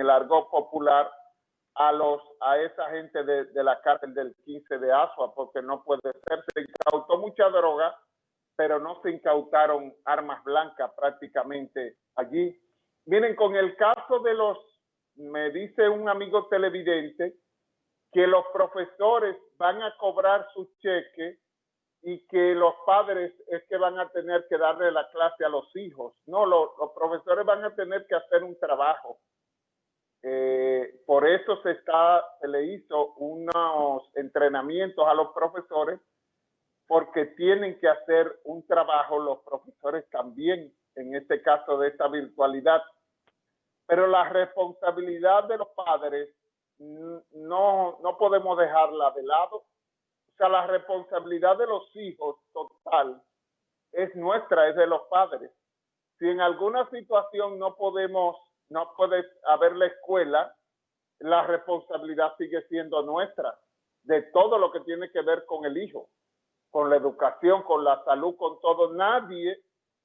el argot popular a los a esa gente de, de, la cárcel del 15 de Asua, porque no puede ser. Se incautó mucha droga, pero no se incautaron armas blancas prácticamente allí. Miren, con el caso de los, me dice un amigo televidente, que los profesores van a cobrar su cheque y que los padres es que van a tener que darle la clase a los hijos. No, los profesores van a tener que hacer un trabajo. Eh, por eso se, está, se le hizo unos entrenamientos a los profesores porque tienen que hacer un trabajo los profesores también, en este caso de esta virtualidad. Pero la responsabilidad de los padres no, no podemos dejarla de lado sea, la responsabilidad de los hijos total es nuestra, es de los padres. Si en alguna situación no podemos, no puede haber la escuela, la responsabilidad sigue siendo nuestra, de todo lo que tiene que ver con el hijo, con la educación, con la salud, con todo. Nadie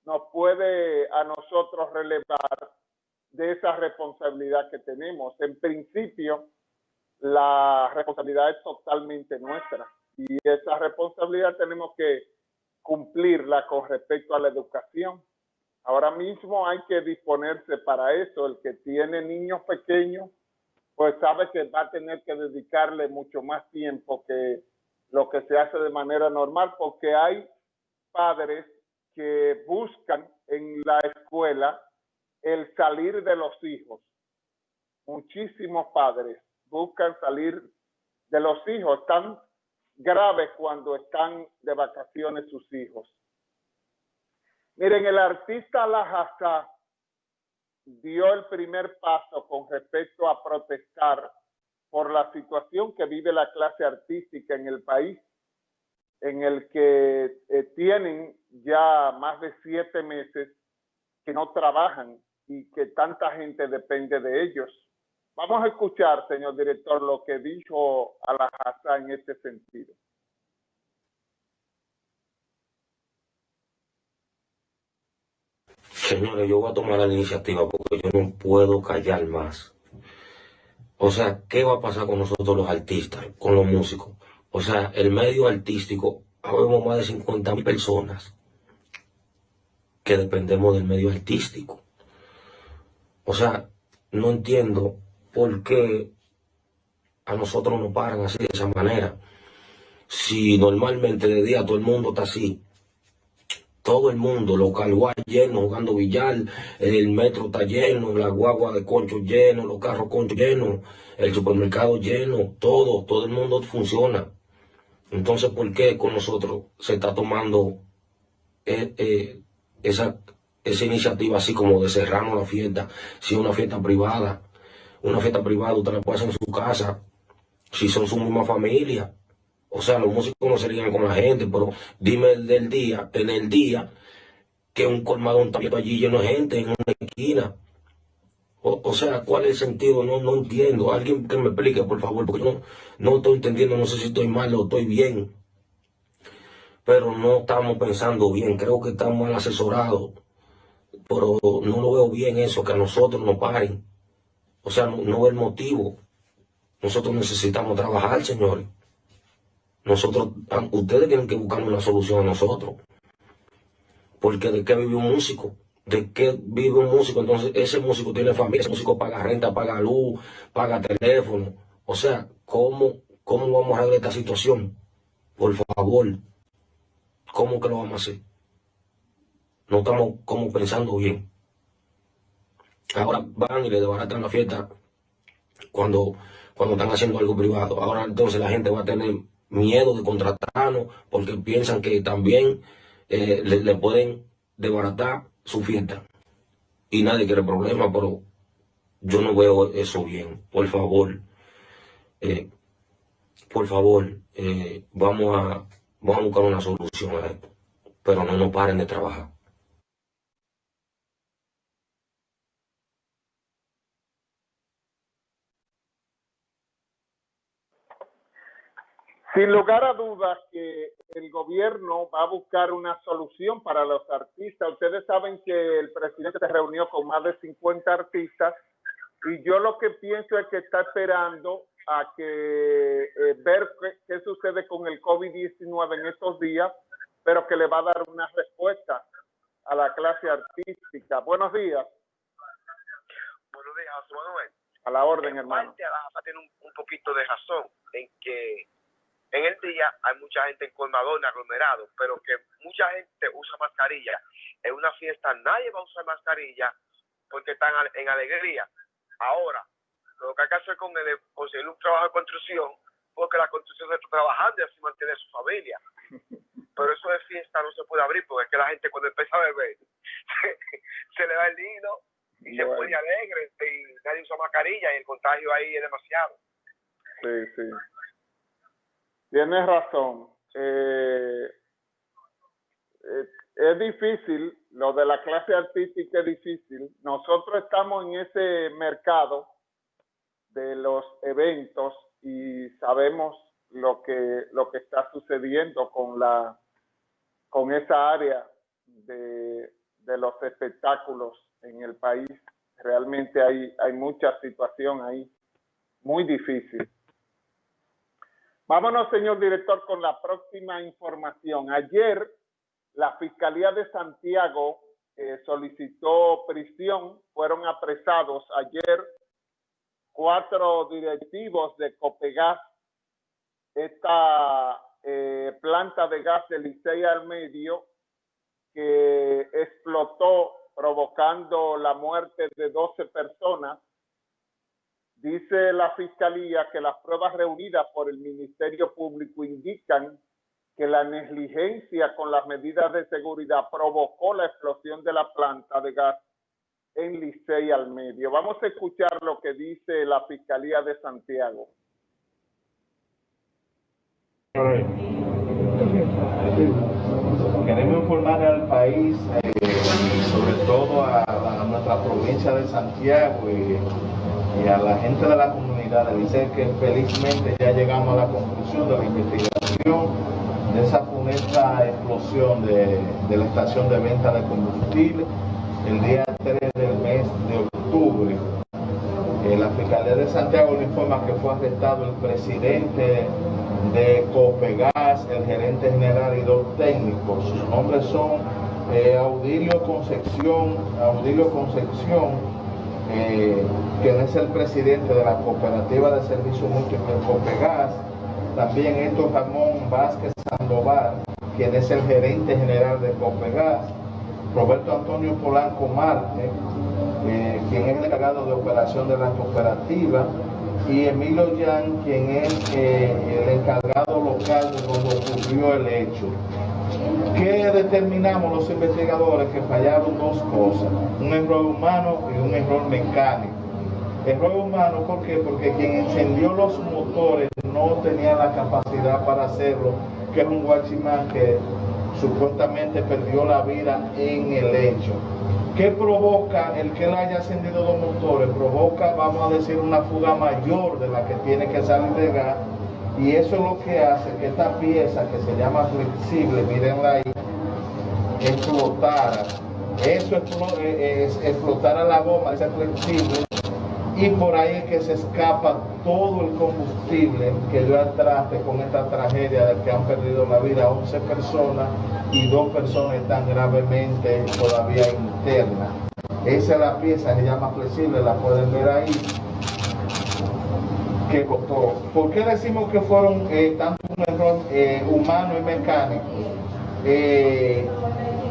nos puede a nosotros relevar de esa responsabilidad que tenemos. En principio, la responsabilidad es totalmente nuestra y esa responsabilidad tenemos que cumplirla con respecto a la educación. Ahora mismo hay que disponerse para eso. El que tiene niños pequeños, pues sabe que va a tener que dedicarle mucho más tiempo que lo que se hace de manera normal, porque hay padres que buscan en la escuela el salir de los hijos. Muchísimos padres buscan salir de los hijos, están grave cuando están de vacaciones sus hijos. Miren, el artista Lajasa dio el primer paso con respecto a protestar por la situación que vive la clase artística en el país, en el que eh, tienen ya más de siete meses que no trabajan y que tanta gente depende de ellos. Vamos a escuchar, señor director, lo que dijo Alajazá en este sentido. Señores, yo voy a tomar la iniciativa porque yo no puedo callar más. O sea, ¿qué va a pasar con nosotros los artistas, con los músicos? O sea, el medio artístico, habemos más de 50 mil personas que dependemos del medio artístico. O sea, no entiendo ¿por qué a nosotros nos paran así de esa manera? Si normalmente de día todo el mundo está así, todo el mundo, los calguas llenos, jugando billar, el metro está lleno, la guagua de concho lleno, los carros concho llenos, el supermercado lleno, todo, todo el mundo funciona. Entonces, ¿por qué con nosotros se está tomando eh, eh, esa, esa iniciativa así como de cerrarnos la fiesta, si es una fiesta privada? una fiesta privada, usted la puede hacer en su casa, si son su misma familia. O sea, los músicos no serían con la gente, pero dime el del día, en el día, que un colmadón está allí lleno de gente en una esquina. O, sea, ¿cuál es el sentido? No, no entiendo. Alguien que me explique, por favor, porque yo no, no estoy entendiendo, no sé si estoy mal o estoy bien. Pero no estamos pensando bien, creo que estamos mal asesorados. Pero no lo veo bien eso, que a nosotros nos paren. O sea, no, es el motivo. Nosotros necesitamos trabajar, señores. Nosotros, ustedes tienen que buscar una solución a nosotros. Porque de qué vive un músico, de qué vive un músico, entonces ese músico tiene familia, ese músico paga renta, paga luz, paga teléfono. O sea, ¿cómo, cómo vamos a arreglar esta situación? Por favor, ¿cómo que lo vamos a hacer? No estamos como pensando bien. Ahora van y le desbaratan la fiesta cuando, cuando están haciendo algo privado. Ahora entonces la gente va a tener miedo de contratarnos porque piensan que también eh, le, pueden desbaratar su fiesta. Y nadie quiere problema, pero yo no veo eso bien. Por favor, eh, por favor, eh, vamos, a, vamos a buscar una solución a esto. Pero no nos paren de trabajar. Sin lugar a dudas que el gobierno va a buscar una solución para los artistas. Ustedes saben que el presidente se reunió con más de 50 artistas y yo lo que pienso es que está esperando a que eh, ver qué, sucede con el COVID-19 en estos días, pero que le va a dar una respuesta a la clase artística. Buenos días. Buenos días, Manuel. A la orden, hermano. Parte, tiene un, un, poquito de razón en que en el día hay mucha gente en colmadón, aglomerado, pero que mucha gente usa mascarilla. En una fiesta nadie va a usar mascarilla porque están en alegría. Ahora, lo que hay que hacer con él es conseguir un trabajo de construcción, porque la construcción se está trabajando y así mantiene su familia. Pero eso de fiesta no se puede abrir porque es que la gente cuando empieza a beber se, le da el nido y se pone alegre y nadie usa mascarilla y el contagio ahí es demasiado. Sí, sí. Tienes razón. Eh, eh, es difícil, lo de la clase artística es difícil. Nosotros estamos en ese mercado de los eventos y sabemos lo que, lo que está sucediendo con, la, con esa área de, de los espectáculos en el país. Realmente hay, hay mucha situación ahí, muy difícil. Vámonos, señor director, con la próxima información. Ayer la Fiscalía de Santiago eh, solicitó prisión, fueron apresados ayer cuatro directivos de Copegas, esta eh, planta de gas de Licey al medio que explotó provocando la muerte de 12 personas. Dice la Fiscalía que las pruebas reunidas por el Ministerio Público indican que la negligencia con las medidas de seguridad provocó la explosión de la planta de gas en Licey al medio. Vamos a escuchar lo que dice la Fiscalía de Santiago. Queremos informar al país, eh, sobre todo a, nuestra provincia de Santiago y, y, a la gente de la comunidad de Licey que felizmente ya llegamos a la conclusión de la investigación de esa funesta explosión de, la estación de venta de combustible el día 3 del mes de octubre. Eh, la Fiscalía de Santiago le informa que fue arrestado el presidente de Copegas, el gerente general y dos técnicos. Sus nombres son eh, Audilio Concepción, Audilio Concepción, eh, es el presidente de la Cooperativa de Servicios Múltiples Copegas, también Héctor Ramón Vázquez Sandoval, quien es el gerente general de Copegas, Roberto Antonio Polanco Marte, eh, quien es el encargado de operación de la cooperativa, y Emilio Yan, quien es eh, el encargado local de donde ocurrió el hecho. ¿Qué determinamos los investigadores? Que fallaron dos cosas, un error humano y un error mecánico. Error humano, ¿por qué? Porque quien encendió los motores no tenía la capacidad para hacerlo, que es un guachimán que supuestamente perdió la vida en el hecho. ¿Qué provoca el que él haya encendido los motores? Provoca, vamos a decir, una fuga mayor de la que tiene que salir de gas. Y eso es lo que hace que esta pieza que se llama flexible, mírenla ahí, explotara. Eso es, explotar a la goma, ese flexible, y por ahí es que se escapa todo el combustible que dio al traste con esta tragedia de que han perdido la vida 11 personas y dos personas están gravemente todavía internas. Esa es la pieza que se llama flexible, la pueden ver ahí. Que ¿Por qué decimos que fueron eh, tanto un error eh, humano y mecánico? Eh,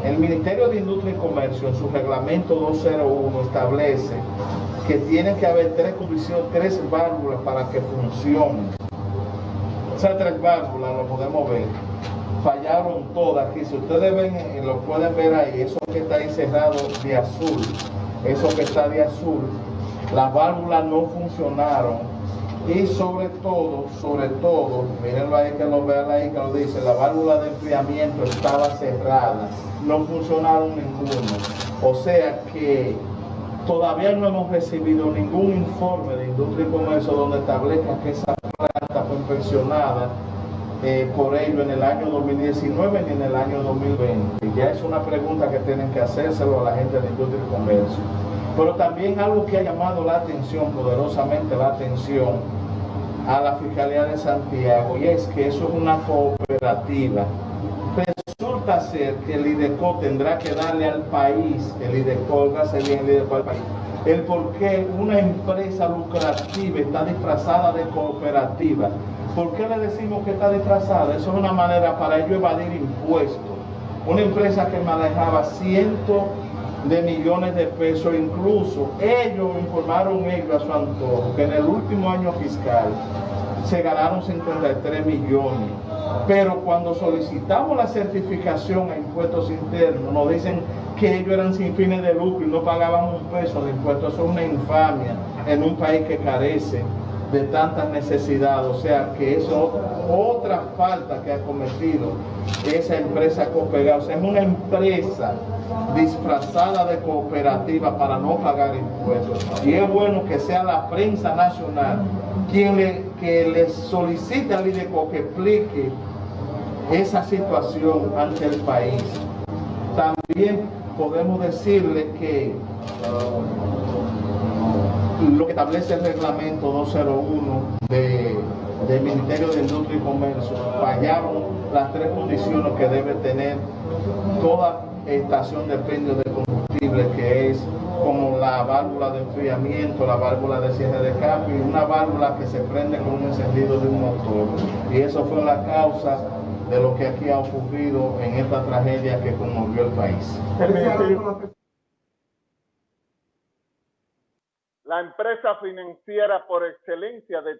el Ministerio de Industria y Comercio en su reglamento 201 establece que tienen que haber tres condiciones, tres válvulas para que funcionen. Esas tres válvulas lo podemos ver. Fallaron todas aquí. Si ustedes ven, eh, lo pueden ver ahí, eso que está ahí cerrado de azul, eso que está de azul, las válvulas no funcionaron. Y sobre todo, sobre todo, mirenlo ahí que lo vean ahí que lo dice, la válvula de enfriamiento estaba cerrada, no funcionaron ninguno. O sea que Todavía no hemos recibido ningún informe de Industria y Comercio donde establezca que esa planta fue inspeccionada eh, por ello en el año 2019 ni en el año 2020. Ya es una pregunta que tienen que hacérselo a la gente de Industria y Comercio. Pero también algo que ha llamado la atención, poderosamente la atención, a la Fiscalía de Santiago, y es que eso es una cooperativa. Resulta ser que el IDECO tendrá que darle al país, el IDECO, bien el IDECO al país, el por qué una empresa lucrativa está disfrazada de cooperativa. ¿Por qué le decimos que está disfrazada? Eso es una manera para ellos evadir impuestos. Una empresa que manejaba cientos de millones de pesos, incluso ellos informaron ellos a su antojo que en el último año fiscal se ganaron 53 millones. Pero cuando solicitamos la certificación a impuestos internos, nos dicen que ellos eran sin fines de lucro y no pagaban un peso de impuestos. Eso es una infamia en un país que carece de tantas necesidades. O sea, que eso es otra falta que ha cometido esa empresa Copega. O sea, es una empresa disfrazada de cooperativa para no pagar impuestos. Y es bueno que sea la prensa nacional quien le, que le solicite al IDECO que explique esa situación ante el país. También podemos decirle que lo que establece el reglamento 201 de, del Ministerio de Industria y Comercio fallaron las tres condiciones que debe tener toda estación de expendio de combustible, que es como la válvula de enfriamiento, la válvula de cierre de cambio y una válvula que se prende con un encendido de un motor. Y eso fue la causa de lo que aquí ha ocurrido en esta tragedia que conmovió el país. El ministerio- La empresa financiera por excelencia de